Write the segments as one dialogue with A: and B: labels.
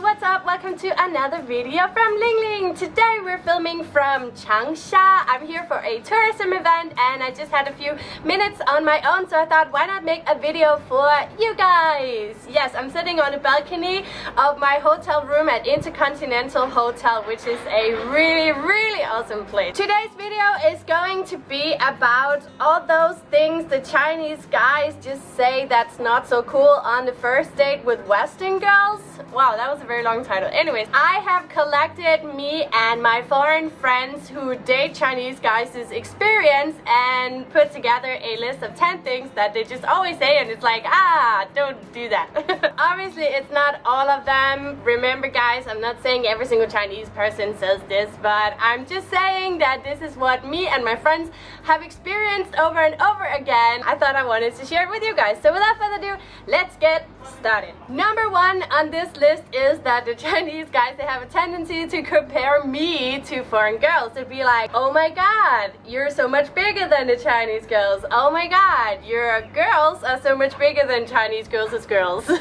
A: what's up? Welcome to another video from Ling Ling. Today we're filming from Changsha. I'm here for a tourism event and I just had a few minutes on my own so I thought why not make a video for you guys. Yes, I'm sitting on a balcony of my hotel room at Intercontinental Hotel which is a really really awesome place. Today's video is going to be about all those things the Chinese guys just say that's not so cool on the first date with Western girls. Wow, that was a very long title. Anyways, I have collected me and my foreign friends who date Chinese guys' experience and put together a list of 10 things that they just always say and it's like, ah, don't do that. Obviously, it's not all of them. Remember guys, I'm not saying every single Chinese person says this, but I'm just saying that this is what me and my friends have experienced over and over again. I thought I wanted to share it with you guys. So without further ado, let's get started. Number one on this list is that the Chinese guys, they have a tendency to compare me to foreign girls. To be like, oh my god, you're so much bigger than the Chinese girls. Oh my god, your girls are so much bigger than Chinese girls as girls.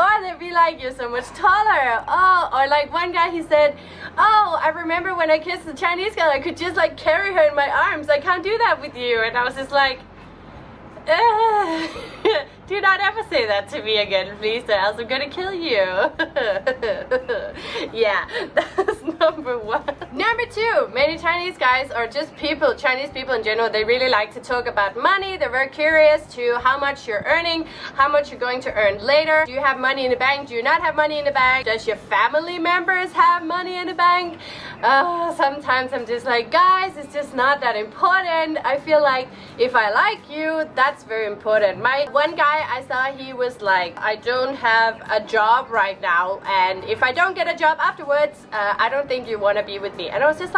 A: Oh, or they'd be like, you're so much taller. Oh, or like one guy, he said, oh, I remember when I kissed the Chinese girl, I could just like carry her in my arms. I can't do that with you. And I was just like, do not ever say that to me again, please, or else I'm gonna kill you. yeah, that's number one. Many Chinese guys, or just people, Chinese people in general, they really like to talk about money. They're very curious to how much you're earning, how much you're going to earn later. Do you have money in the bank? Do you not have money in the bank? Does your family members have money in the bank? Uh, sometimes I'm just like, guys, it's just not that important. I feel like if I like you, that's very important. My one guy I saw he was like I don't have a job right now and if I don't get a job afterwards uh, I don't think you want to be with me and I was just like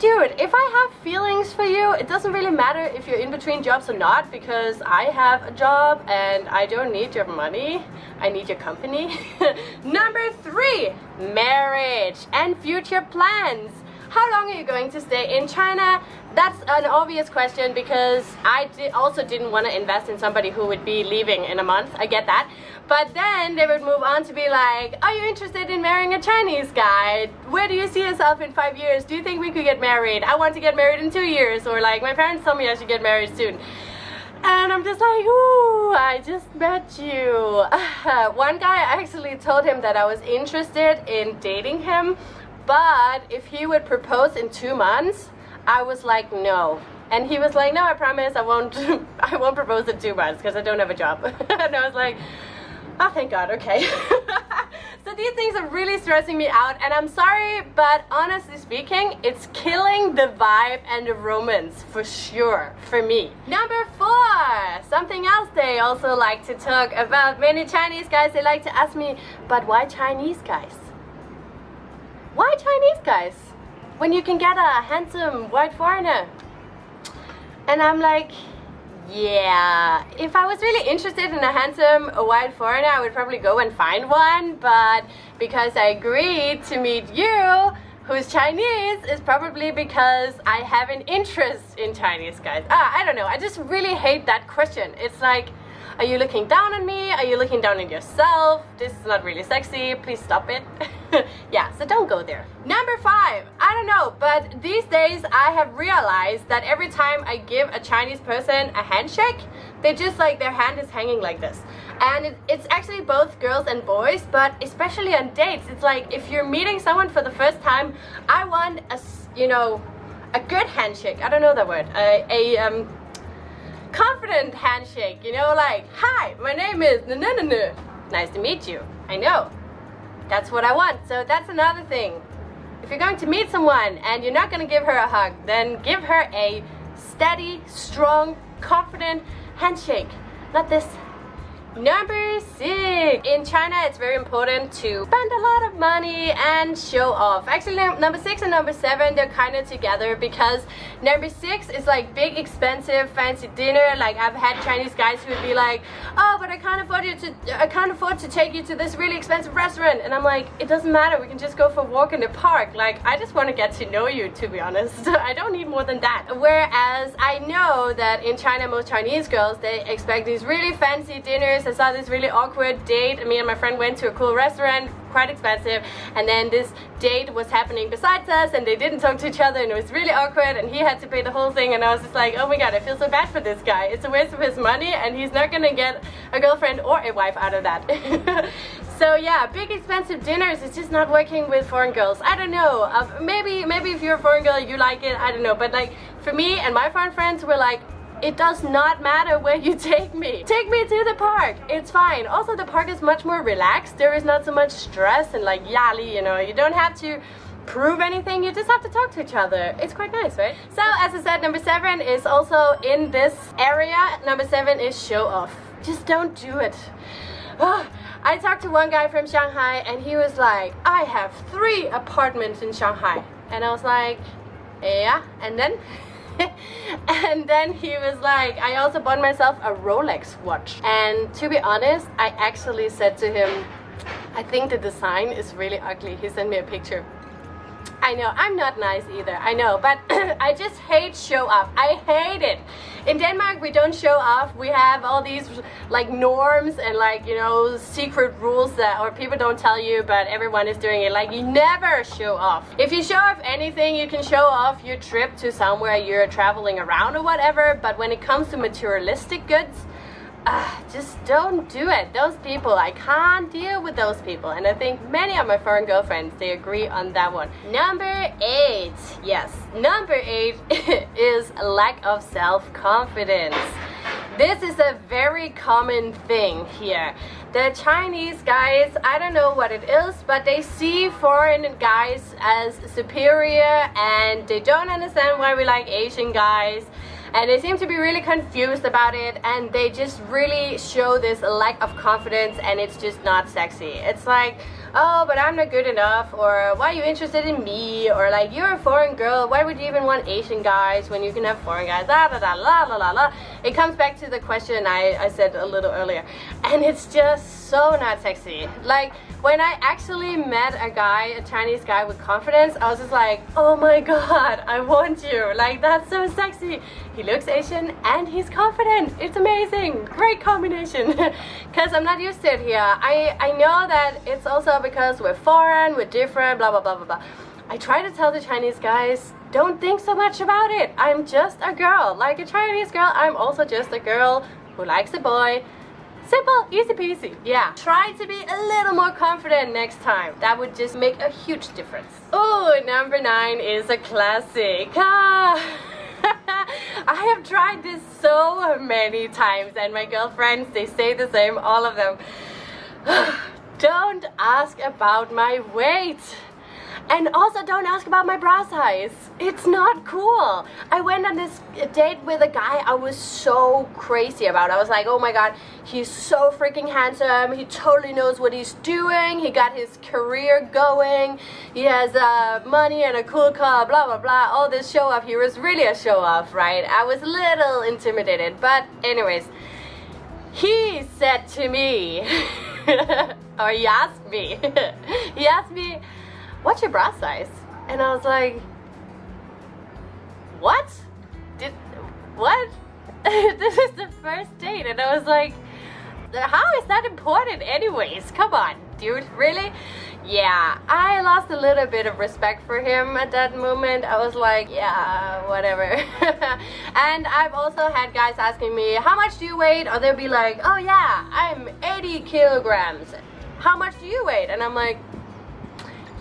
A: dude if I have feelings for you it doesn't really matter if you're in between jobs or not because I have a job and I don't need your money. I need your company. Number three marriage and future plans how long are you going to stay in China? That's an obvious question because I did also didn't want to invest in somebody who would be leaving in a month. I get that. But then they would move on to be like, are you interested in marrying a Chinese guy? Where do you see yourself in five years? Do you think we could get married? I want to get married in two years. Or like, my parents told me I should get married soon. And I'm just like, ooh, I just met you. One guy actually told him that I was interested in dating him but if he would propose in two months, I was like, no. And he was like, no, I promise I won't, I won't propose in two months because I don't have a job. and I was like, oh, thank God, okay. so these things are really stressing me out and I'm sorry, but honestly speaking, it's killing the vibe and the romance for sure, for me. Number four, something else they also like to talk about. Many Chinese guys, they like to ask me, but why Chinese guys? Why Chinese guys? When you can get a handsome white foreigner. And I'm like, yeah, if I was really interested in a handsome white foreigner, I would probably go and find one. But because I agreed to meet you, who's Chinese, is probably because I have an interest in Chinese guys. Ah, I don't know. I just really hate that question. It's like, are you looking down on me? Are you looking down on yourself? This is not really sexy. Please stop it. yeah, so don't go there. Number five, I don't know, but these days I have realized that every time I give a Chinese person a handshake, they just like their hand is hanging like this. And it, it's actually both girls and boys, but especially on dates, it's like if you're meeting someone for the first time, I want a, you know, a good handshake. I don't know that word. A, a um, confident handshake, you know, like, hi, my name is. Nice to meet you. I know. That's what I want. So that's another thing. If you're going to meet someone and you're not going to give her a hug, then give her a steady, strong, confident handshake. Not this Number six. In China, it's very important to spend a lot of money and show off. Actually, number six and number seven, they're kind of together because number six is like big, expensive, fancy dinner. Like I've had Chinese guys who would be like, oh, but I can't afford you to, I can't afford to take you to this really expensive restaurant. And I'm like, it doesn't matter. We can just go for a walk in the park. Like, I just want to get to know you, to be honest. I don't need more than that. Whereas I know that in China, most Chinese girls, they expect these really fancy dinners I saw this really awkward date. Me and my friend went to a cool restaurant, quite expensive, and then this date was happening besides us, and they didn't talk to each other, and it was really awkward, and he had to pay the whole thing, and I was just like, oh my god, I feel so bad for this guy. It's a waste of his money, and he's not gonna get a girlfriend or a wife out of that. so yeah, big expensive dinners is just not working with foreign girls. I don't know. Uh, maybe maybe if you're a foreign girl, you like it. I don't know. But like for me and my foreign friends, we're like, it does not matter where you take me. Take me to the park. It's fine. Also, the park is much more relaxed. There is not so much stress and like yali, you know. You don't have to prove anything. You just have to talk to each other. It's quite nice, right? So, as I said, number seven is also in this area. Number seven is show off. Just don't do it. Ah, I talked to one guy from Shanghai and he was like, I have three apartments in Shanghai. And I was like, yeah, and then? and then he was like, I also bought myself a Rolex watch. And to be honest, I actually said to him, I think the design is really ugly. He sent me a picture. I know, I'm not nice either, I know, but I just hate show off. I hate it. In Denmark, we don't show off. We have all these like norms and like, you know, secret rules that or people don't tell you, but everyone is doing it. Like you never show off. If you show off anything, you can show off your trip to somewhere you're traveling around or whatever, but when it comes to materialistic goods, uh, just don't do it. Those people, I can't deal with those people. And I think many of my foreign girlfriends, they agree on that one. Number eight, yes, number eight is lack of self-confidence. This is a very common thing here. The Chinese guys, I don't know what it is, but they see foreign guys as superior and they don't understand why we like Asian guys and they seem to be really confused about it and they just really show this lack of confidence and it's just not sexy. It's like oh but i'm not good enough or why are you interested in me? Or like you're a foreign girl. Why would you even want asian guys when you can have foreign guys? La la la la la la la. It comes back to the question i i said a little earlier. And it's just so not sexy. Like when I actually met a guy, a Chinese guy with confidence, I was just like, oh my god, I want you. Like, that's so sexy. He looks Asian and he's confident. It's amazing. Great combination. Because I'm not used to it here. I, I know that it's also because we're foreign, we're different, blah, blah, blah, blah, blah. I try to tell the Chinese guys, don't think so much about it. I'm just a girl. Like a Chinese girl, I'm also just a girl who likes a boy Simple, easy peasy. Yeah. Try to be a little more confident next time. That would just make a huge difference. Oh, number nine is a classic. Ah. I have tried this so many times and my girlfriends, they say the same, all of them. Don't ask about my weight. And also don't ask about my bra size. It's not cool. I went on this date with a guy I was so crazy about. I was like, oh my god, he's so freaking handsome. He totally knows what he's doing. He got his career going. He has uh, money and a cool car, blah, blah, blah. All this show off. He was really a show off, right? I was a little intimidated. But anyways, he said to me, or he asked me, he asked me, what's your bra size? And I was like, what? Did, what? this is the first date. And I was like, how is that important anyways? Come on, dude, really? Yeah, I lost a little bit of respect for him at that moment. I was like, yeah, whatever. and I've also had guys asking me, how much do you weigh? Or they'll be like, oh yeah, I'm 80 kilograms. How much do you weigh? And I'm like,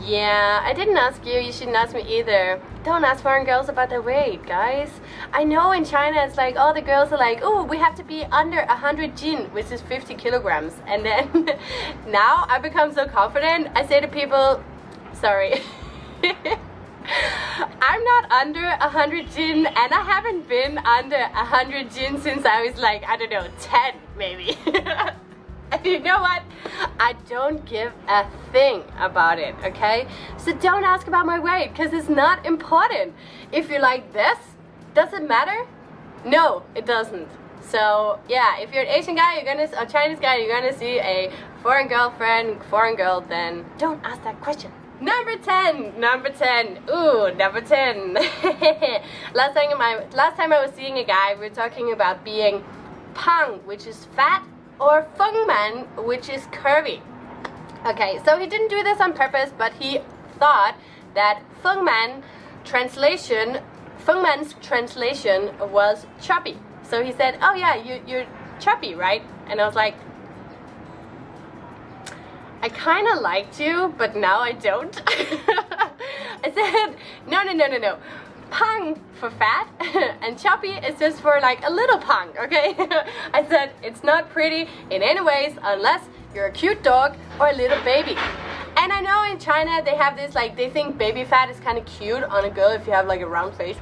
A: yeah, I didn't ask you. You shouldn't ask me either. Don't ask foreign girls about their weight, guys. I know in China it's like all the girls are like, oh, we have to be under 100 jin, which is 50 kilograms. And then now I become so confident. I say to people, sorry. I'm not under 100 jin and I haven't been under 100 jin since I was like, I don't know, 10 maybe. And you know what? I don't give a thing about it, okay? So don't ask about my weight because it's not important. If you're like this, does it matter? No, it doesn't. So yeah, if you're an Asian guy, you're gonna a Chinese guy, you're gonna see a foreign girlfriend, foreign girl, then don't ask that question. Number 10, number 10, ooh, number 10. last time I last time I was seeing a guy, we were talking about being pang, which is fat or Feng Man, which is curvy. Okay, so he didn't do this on purpose, but he thought that Feng Man translation, Feng Man's translation was chubby. So he said, oh yeah, you, you're chubby, right? And I was like, I kind of liked you, but now I don't. I said, no, no, no, no, no. Pang for fat and chubby is just for like a little pang, okay? I said, it's not pretty in any ways unless you're a cute dog or a little baby. And I know in China they have this like, they think baby fat is kind of cute on a girl if you have like a round face.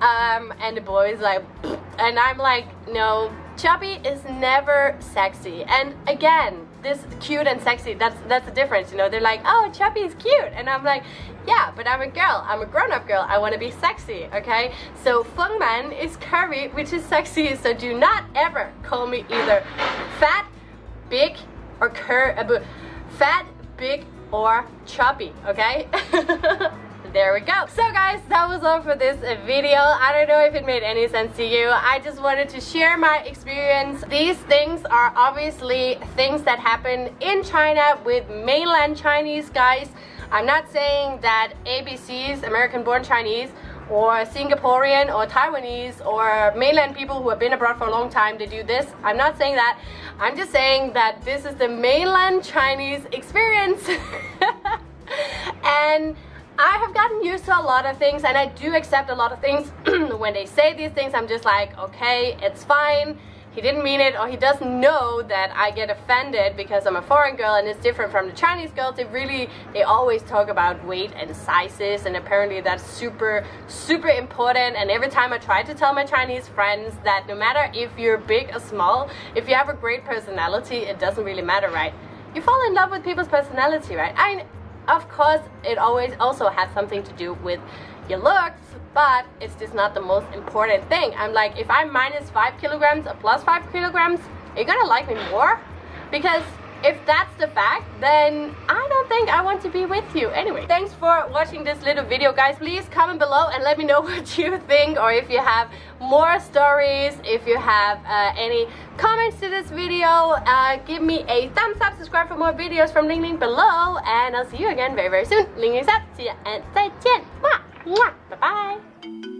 A: Um, and the boy is like, and I'm like, no, chubby is never sexy. And again, this cute and sexy, that's that's the difference, you know. They're like, oh, chubby is cute. And I'm like, yeah, but I'm a girl. I'm a grown-up girl. I want to be sexy, okay? So Feng Man is curvy, which is sexy. So do not ever call me either fat, big, or cur uh, fat, big, or chubby, okay? there we go. So guys, that was all for this video. I don't know if it made any sense to you. I just wanted to share my experience. These things are obviously things that happen in China with mainland Chinese guys. I'm not saying that ABCs, American born Chinese, or Singaporean or Taiwanese or mainland people who have been abroad for a long time they do this. I'm not saying that. I'm just saying that this is the mainland Chinese experience. and I have gotten used to a lot of things and I do accept a lot of things. when they say these things, I'm just like, okay, it's fine. He didn't mean it or he doesn't know that I get offended because I'm a foreign girl and it's different from the Chinese girls. They really, they always talk about weight and sizes and apparently that's super, super important. And every time I try to tell my Chinese friends that no matter if you're big or small, if you have a great personality, it doesn't really matter, right? You fall in love with people's personality, right? I of course, it always also has something to do with your looks, but it's just not the most important thing. I'm like, if I'm minus 5 kilograms or plus 5 kilograms, you're gonna like me more? Because if that's the fact, then I don't think I want to be with you. Anyway, thanks for watching this little video, guys. Please comment below and let me know what you think or if you have more stories, if you have uh, any comments to this video, uh, give me a thumbs up, subscribe for more videos from Ling Ling below, and I'll see you again very, very soon. Ling Ling's up, see ya, and 再见. Mwah, mwah, bye-bye.